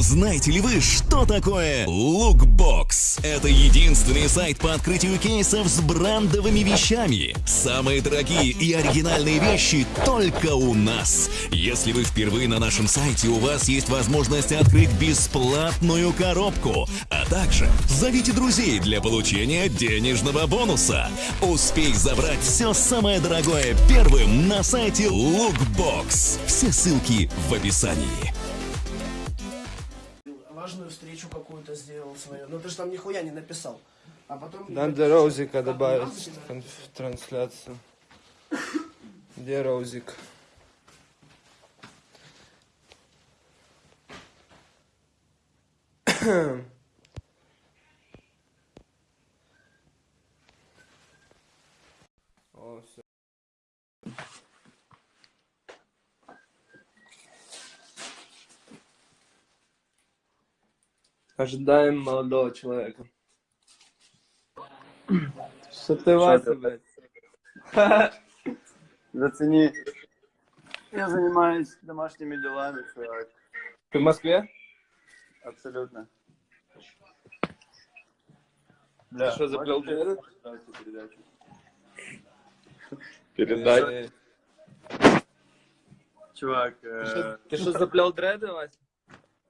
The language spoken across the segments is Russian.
Знаете ли вы, что такое Lookbox? Это единственный сайт по открытию кейсов с брендовыми вещами. Самые дорогие и оригинальные вещи только у нас. Если вы впервые на нашем сайте, у вас есть возможность открыть бесплатную коробку. А также зовите друзей для получения денежного бонуса. Успей забрать все самое дорогое первым на сайте Lookbox. Все ссылки в описании. Важную встречу какую-то сделал свою. Но ты же там нихуя не написал. А потом... Надо Роузика добавить в трансляцию. Где Роузик? О, Ожидаем молодого человека. Что ты, Вася, блядь? Зацени. Я занимаюсь домашними делами, чувак. Ты в Москве? Абсолютно. Ты что, заплел поставить передачу? Передай. Чувак, Ты э, что- Ты что, заплел дреды, Вася?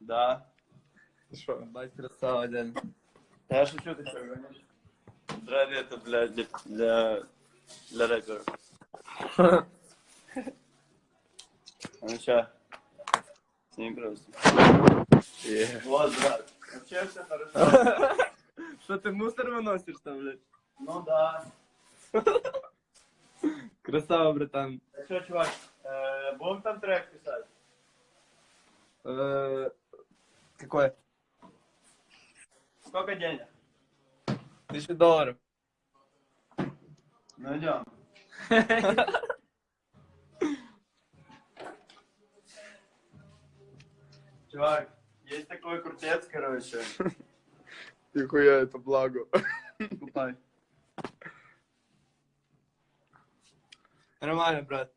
да. Ты что? Бать, красава, дядя. Да Я шучу, ты что, гонишь? Дреды это для, для, для, для. А ну ща. Сними просто. Вот, брат. Вообще все хорошо. Что, ты мусор выносишь там, блядь? Ну да. Красава, братан. А что, чувак, э, будем там трек писать? Э, Какой? Сколько денег? Тысяча долларов. Ну идем. Чувак, есть такой крутец, короче. Нихуя, это благо. Купай. Нормально, брат.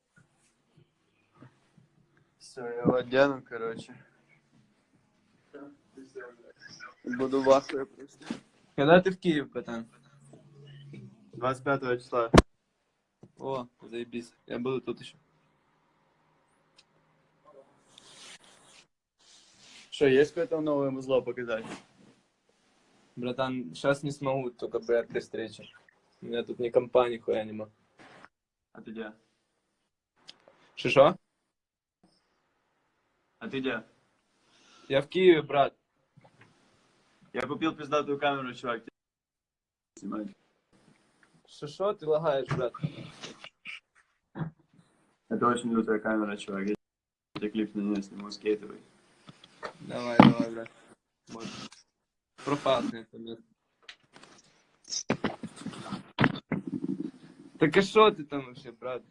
Все, я его одену, короче. Буду в ахуе просто. Когда ты в Киев, братан? 25 числа. О, заебись. Я буду тут еще. Что, есть какое-то новое музло показать? Братан, сейчас не смогу, только при этой встрече. У меня тут ни компа, ни хуя нема. А ты где? Шишо? А ты где? Я в Киеве, брат. Я купил пиздатую камеру, чувак. Снимать. Шишо, ты лагаешь, брат. Это очень лютая камера, чувак. Я тебе клип на нее сниму скейтовый. Давай, давай, брат. Вот. Пропасный это, блядь. Так а что ты там вообще, брат?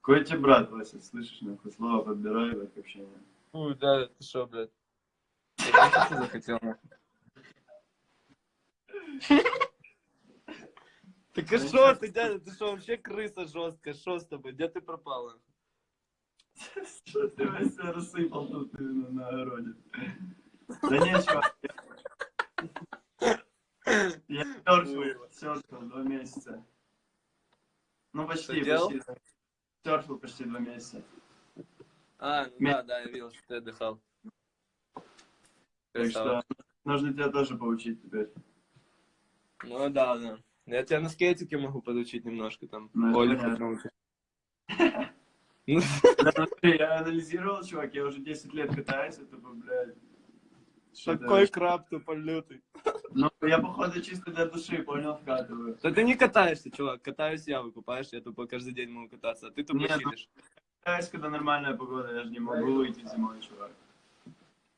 Какой тебе брат, Вася, слышишь, нахуй, слово подбирай в общение. Фу, да, ты что, блядь? Нахуй? Так а что ты, дядя, ты что, вообще крыса жесткая, что с тобой? Где ты пропал? нахуй? Что ты Вася рассыпал тут на огороде? Да не, чувак. Я, серфил, серфил два месяца. Ну, почти, почти. Серфил почти два месяца. А, ну да, да, я видел, что ты отдыхал. Так что нужно тебя тоже поучить теперь. Ну да, да. Я тебя на скейтике могу подучить немножко там. Ну. Ну, я анализировал, чувак, я уже 10 лет катаюсь, это, блядь... что-то- Такой краб тупо лютый. Ну, я, походу, чисто для души, понял, вкатываю. Да ты не катаешься, чувак. Катаюсь я, выкупаешь, я тупо каждый день могу кататься, а ты тупо Нет, ну-. Катаюсь, когда нормальная погода, я же не могу выйти зимой, чувак.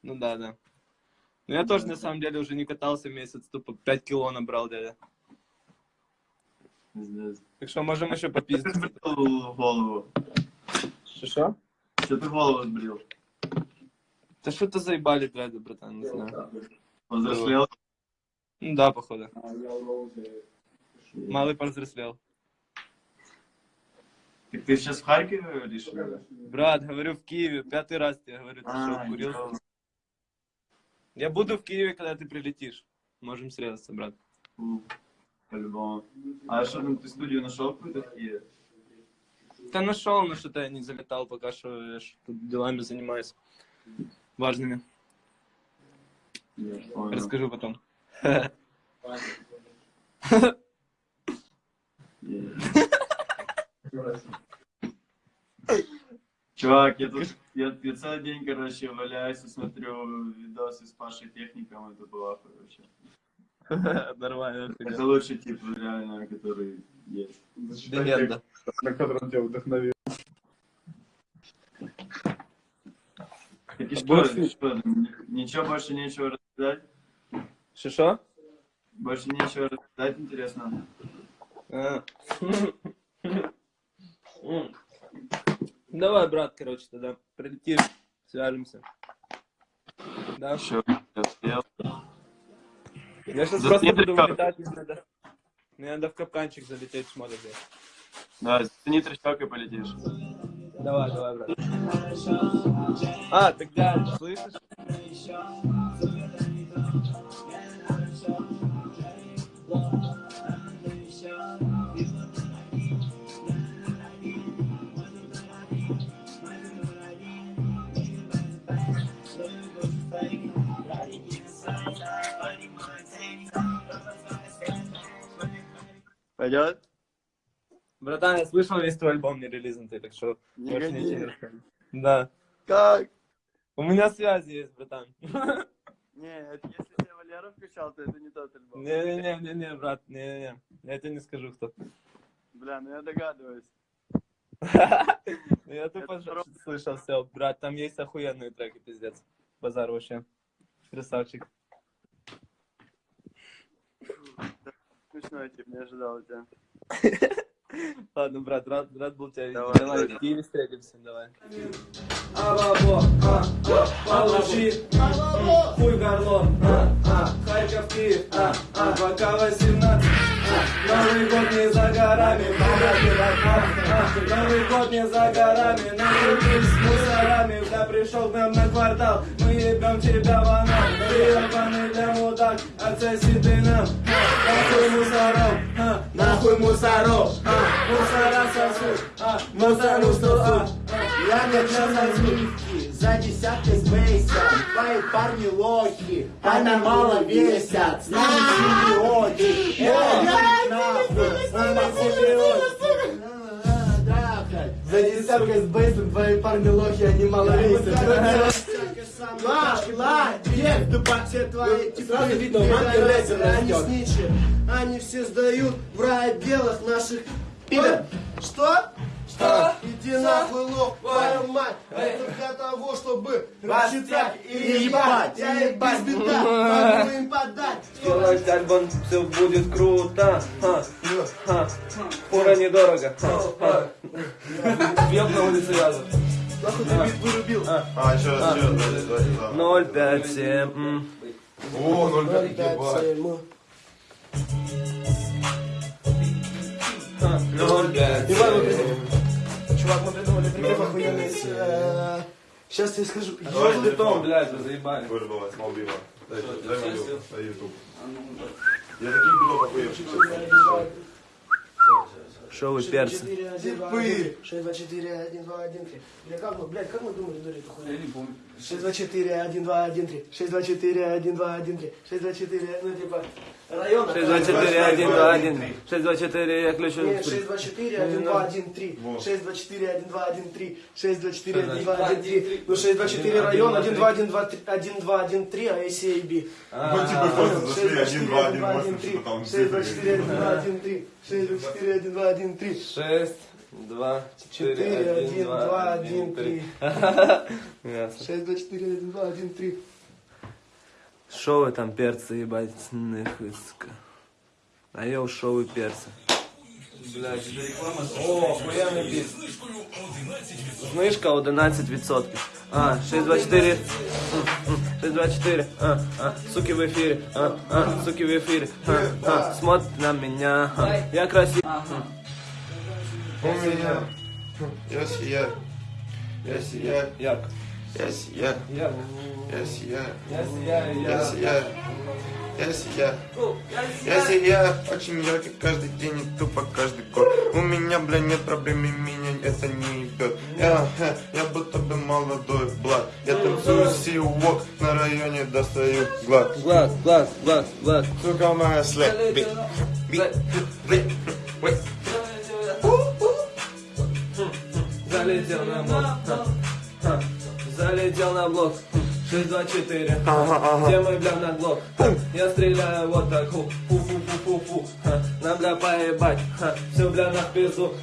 Ну да, да. Ну я тоже на самом деле уже не катался месяц, тупо 5 кило набрал, дядя. Так что можем еще Что ты голову? Что? Что ты голову сбрил? Да что-то заебали дреды, братан, не знаю. Возрослел? Ну да, походу. Малый повзрослел. Так ты сейчас в Харькове говоришь? что? Брат, говорю, в Киеве. Пятый раз тебе говорю, ты что, А, курил? Я буду в Киеве, когда ты прилетишь. Можем срезаться, брат. По-любому. А что там, ты студию нашел какую-то в Киеве? Да нашел, но что-то я не залетал пока что, я тут делами занимаюсь. Важными. Расскажу потом. Чувак, я тут я, целый день, короче, валяюсь и смотрю видосы с Пашей Техником, это было короче. Нормально. Это лучший тип, реально, который есть. Легенда. на котором тебя вдохновил. Так и что, Больше- что, ни- ничего больше нечего рассказать? Шишо? Больше нечего рассказать, интересно. Давай, брат, короче, тогда прилетишь, свяжемся. Да? Еще я Я сейчас За просто три буду вылетать, мне надо, мне надо в капканчик залететь взять. Да, зацени трещок и полетишь. Давай, давай, брат. А, тогда, слышишь? Пойдет? Братан, я слышал весь твой альбом не релизнутый, так что Не гони. Да. Как? У меня связи есть, братан. Не, если тебя Валера включал, то это не тот альбом. Не-не-не, брат, не-не-не. Я тебе не скажу, кто. Бля, ну я догадываюсь. Я тупо слышал все. Брат, там есть охуенные треки, пиздец. Базар вообще. Красавчик. Смешной тип, не ожидал тебя. Ладно, брат, рад, рад был тебя видеть. Давай, Давай, давай. в Киеве встретимся, давай. Алабо, а, а, получи, хуй горло, а, а, Харьков, Киев, а, а, пока 18, а, Новый год не за горами, а, а, Новый год не за горами, накрутись с мусорами, бля, пришел к нам на квартал, мы ебем тебя в анал, ты ебаный для мудак, отсоси ты нам, а, нахуй мусоров, а, нахуй мусоров, а, мусора сосут, а, мусору сосут, Я не сосудки, за десяткой с бейсом Твои парни лохи, они мало весят С нами симбиоты, это нахуй С нами симбиоты Трахать. За десяткой с бейсом твои парни лохи, они мало весят. Ла, ла, дверь, тупо все твои типы Сразу видно, пидорасы, рэпер Они сничи, они все сдают в рай белых наших пидор. Что? Что? Иди нахуй, лох, твою мать Это для того, чтобы рассчитать и ебать Я ебать беда, могу им подать Делать альбом, все будет круто. Ха, ха. Фура недорого. Ха, ха. Бьет на улице рядом. Нахуй ты бит вырубил А, что, что, давайте, да. 057. м. О, 0,5, ебать. Ха, 057. Мы придумали прикреп охуенный Сейчас я скажу Что ж ты том, блядь, вы заебали? Вырвалась Малдива. Дай, дай мою, на YouTube. Я таких бедов охуевших сейчас. Шо вы перцы? 6, 2, 4, 1, 2, 1, 3. Бля, как мы, блядь, как мы думали до этого хуйни? Я не помню. 6, 2, 4, 1, 2, 1, 3. 6, 2, 4, 1, 2, 1, 3. 6, 2, 4, ну типа, района. 6, 2, 4, 1, 2, 1. 6, 2, 4, я ключу. Нет, 6, 2, 4, 1, 2, 1, 3. 6, 2, 4, 1, 2, 1, 3. 6, 2, 4, 1, 2, 1, 3. Ну, 6, 2, 4, район, 1, 2, 1, 2, 3, 1, 2, 1, 3, а ACAB. Ну, типа, просто зашли 1, 2, 1, 8, 3. что там 6, 2, цифры. 4, 1, 2, 1, 3. 6, 2, 4, 1, 2, 1, 3. 6, 2, 4, 4, 1, 1, 2, 2, 1, 3. Ясно. 6, 2, 4, 1, 2, 1, 3. Шо вы там перцы, ебать, нахуй, сука. А я шо вы перцы. Блядь, это реклама. О, охуенный біт. Знижка 11%. А, 624. М, м, 624. А, а, суки в эфире. А, а, суки в эфире. А, а, смотрит на меня. А, я красив. У меня Я сияю. Я сияю. Ярко. Я сияю. Я, Я сияю. я сияю, Я я. сияю. Я сияю. Я сияю очень ярко каждый день и тупо каждый год. У меня, бля, нет проблем, и меня это не ебет. Я, я будто бы молодой блад. Я танцую сиуок, на районе достаю глад. Глаз, глаз, глаз, глаз. Сука моя след. Би- би- би- ой. Залетел на блок. Залетел на блок. 6, 2, 4. Где мой бля на глок? Я стреляю вот так. Фу, фу, фу, фу, фу, фу. Нам бля поебать. Все бля на пизду.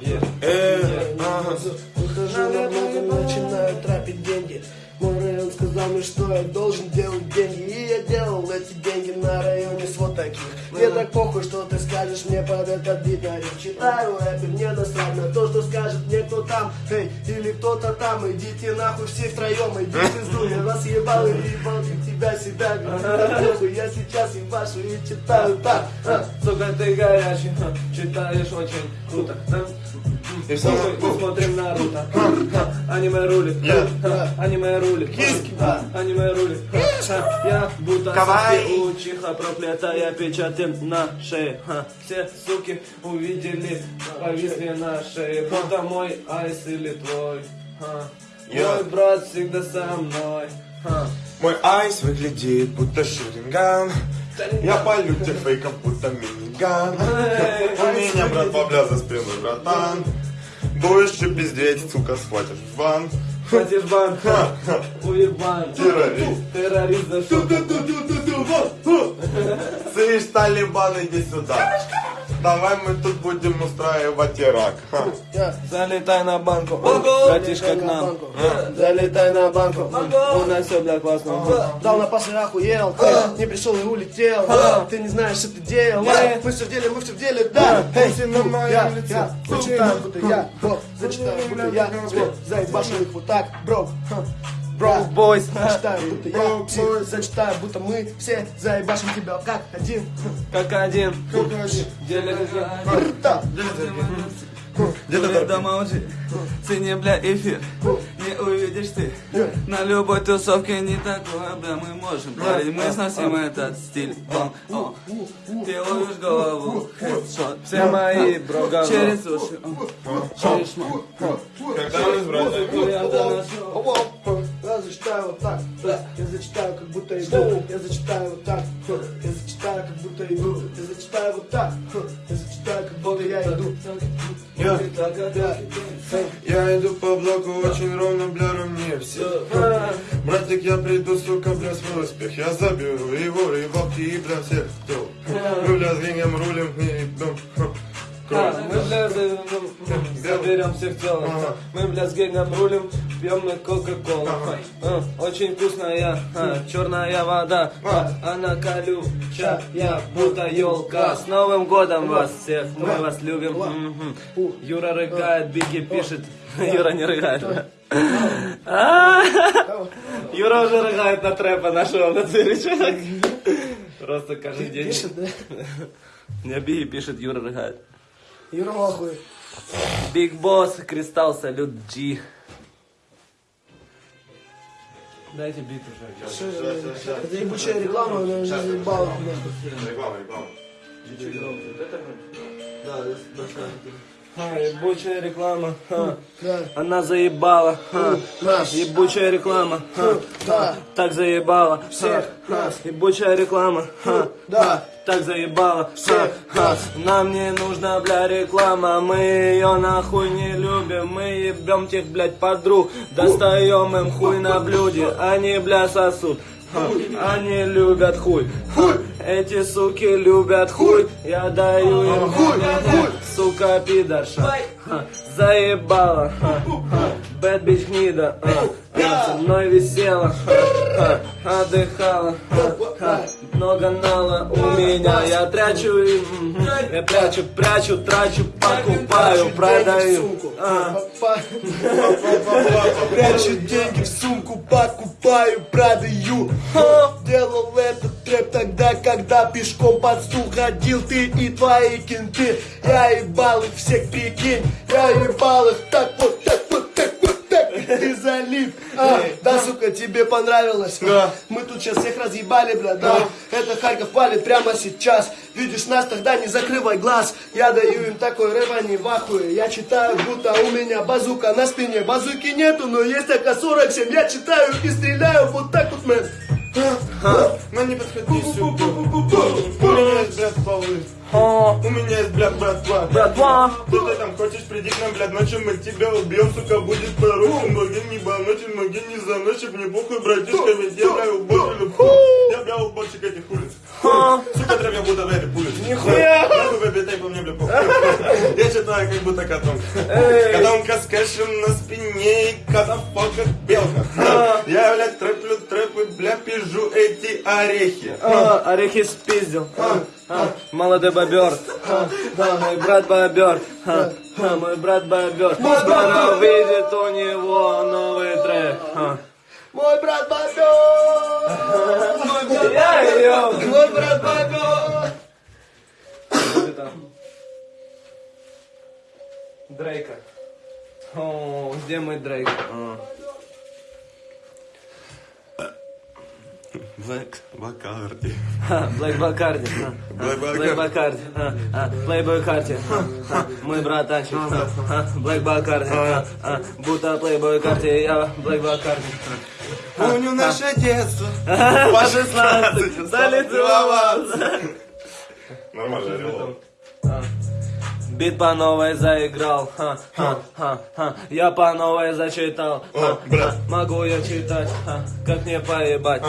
Е. Э, ага. Выхожу на блок и начинаю трапить деньги Мой район сказал мне, что я должен делать деньги. И я делал эти деньги на районе с вот таких. Мне так похуй, что ты скажешь мне под этот бит риф Читаю рэп, и мне насрать на то, что скажет мне кто там Эй, или кто-то там, идите нахуй все втроем Иди в пизду, я вас ебал и ебал тебя себя похуй, я сейчас ебашу и читаю так. А. Сука, ты горячий, читаешь очень круто. И самое- мы смотрим Наруто. Аниме рулит. Аниме рулит. Аниме рулит. Я будто Кавай. учиха проклятая печатем на шее. Все суки увидели, повисли на шее. Будто мой айс или твой. Мой брат всегда со мной. Мой айс выглядит будто шуринган. Я полю тех фейков, будто миниган. У меня, брат, бабля за спиной, братан. Будешь что пиздеть, сука, схватишь в ван. Хватишь бан, уебан. Террорист. Террорист за что? Слышь, Талибан, иди сюда. Давай мы тут будем устраивать Ирак. Ха. Залетай на банку, братишка к нам. Залетай на банку. У нас все, бля, классно. Дал на пасы охуел, не пришел и улетел. Ты не знаешь, что ты делал. Мы все в деле, мы все в деле, да. Эй, на моем я, лице. зачитаю, будто я, бро, зачитаю, будто я, тебе заебашил их вот так, бро. Бро, Бойс. зачитаю, будто я, псих, зачитаю, будто мы все заебашим тебя как один. Как один. Деле Да. Где-то да молчи. Цени, бля, эфир. Не увидишь ты. На любой тусовке не такое, бля, мы можем парень. Мы сносим этот стиль. О, о. Ты ловишь голову. Хедшот. Все мои, бро, Через уши. шмат. Когда мы с братьями? Зачитаю вот так, я зачитаю, как будто иду, я зачитаю вот так, я зачитаю, как будто иду, я зачитаю вот так, я зачитаю, как будто я иду. Я, я иду по блоку очень ровно, бля, ровнее всех. Братик, я приду, сука, бля, свой успех. Я заберу его, и волки, и бля, всех, кто. Бля, двигаем, рулим, и идем. А, Мы, бля, ну, заберем всех телом. Ага. Мы, бля, с генгом рулим, пьем мы кока-колу. А, Очень вкусная, а, черная вода, а, она колючая, будто елка. С Новым годом вас всех, мы вас любим. Юра рыгает, Бигги пишет. Юра не рыгает. А, Юра уже рыгает на трэпа нашего на чувак. Просто каждый день. Пишет? Мне Бигги пишет, Юра рыгает. Юра нахуй. Биг Босс, Кристалл, Салют, Джи. Дайте бит уже. Это ебучая реклама, она уже заебала. Реклама, реклама. А, ебучая реклама. ха. Да. Она заебала. ха. Нас. Ебучая реклама. ха. Да. Так заебала. Всех ха. нас. Ебучая реклама. ха. Да. Так заебала. Всех ха. нас. Нам не нужна, бля, реклама. Мы ее нахуй не любим. Мы ебем тех, блядь, подруг. Достаем им хуй на блюде. Они, бля, сосут. Они любят хуй. Эти суки любят хуй. Я даю им хуй. Сука пидорша. Заебала. Бэт бич гнида. А. А. Со мной висела. Ха. Ха. Отдыхала. Ха. Ха. Много нала у меня. Я трачу мгм. Я прячу, прячу, трачу, покупаю, продаю. А. Прячу деньги в сумку, покупаю, продаю. Делал это трэп тогда, когда пешком под стул ходил ты и твои кенты. Я ебал их всех, прикинь, я ебал их так вот, так Ты залип. А, да, сука, тебе понравилось? Да. Мы тут сейчас всех разъебали, бля, да. Это Харьков палит прямо сейчас. Видишь нас, тогда не закрывай глаз. Я даю им такой рэп, они в ахуе. Я читаю, будто у меня базука на спине. Базуки нету, но есть АК-47. Я читаю и стреляю вот так вот, мэн. Ну не подходи сюда. У меня есть, блядь, полы. У меня есть, блядь, братва. Братва! Что ты там хочешь, приди к нам, блядь, ночью мы тебя убьем, сука, будет поручен. Ноги не баночен, ноги не заночен, мне похуй, братишка, ведь я, бля, уборщик. Я, бля, уборщик этих улиц. Сука, трэп, я буду в этой улице. Нихуя! Нахуй побетай по мне, бля, похуй. Я читаю, как будто котом. Котомка с кэшем на спине и котофок как белка. Я, блядь, трэплю трэпы, бля, пижу эти орехи. Орехи спиздил. Молодой бобер. Мой брат бобер. Мой брат бобер. Скоро выйдет у него новый трек. Мой брат Бобер! Я ее. Мой брат Бобер! Дрейка. О, где мой Дрейк? А. Блэк Бакарди. Блэк Бакарди. Блэк ха, Бакарди. Блэк Бакарди. Мой братанчик. Блэк Бакарди. Будто Плейбой Карти, я Блэк Бакарди. Помню наше детство. По 16 стали целоваться. Нормально. Бит по новой заиграл, ха, ха, ха, ха. Я по новой зачитал, ха, ха. Могу я читать, ха, как мне поебать.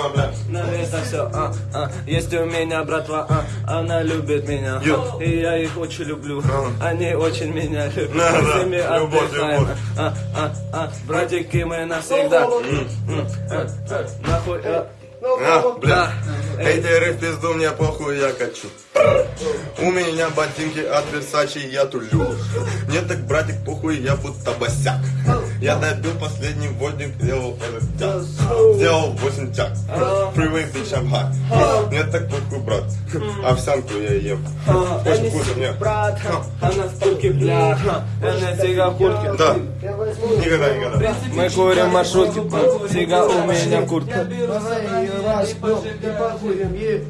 На это все, а, а, есть у меня братва, а, она любит меня, и я их очень люблю, они очень меня любят, Да, мы да, с ними любовь, отдыхаем, любовь. а, а, а, братики мы навсегда, а, а, нахуй, а, А, бля. Да. Эйтеры в пизду, мне похуй, я качу. У меня ботинки от Versace, я тулю. Мне так, братик, похуй, я будто босяк. Я добил последний вольник, сделал этот тяг. Сделал 8 тяг. Freeway, bitch, I'm hot. Мне так похуй, брат. Овсянку я ем. Очень вкусно, мне. Брат, она в куртке, бля, она сига в куртке. Да, никогда, никогда. Мы курим маршрутки, сига у меня в куртке. Давай ее раз, и похуем ее.